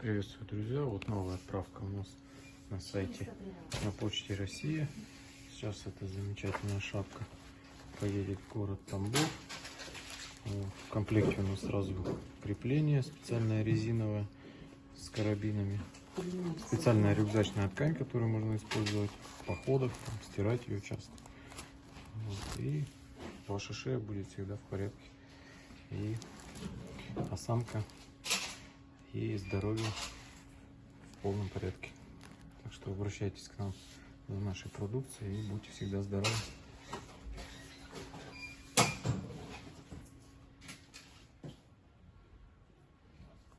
Приветствую, друзья! Вот новая отправка у нас на сайте на почте России. Сейчас эта замечательная шапка поедет в город Тамбов. В комплекте у нас сразу крепление специальное резиновое с карабинами. Специальная рюкзачная ткань, которую можно использовать в походах, там, стирать ее часто. Вот. И ваша шея будет всегда в порядке. И осанка и здоровье в полном порядке. Так что обращайтесь к нам за нашей продукцией и будьте всегда здоровы.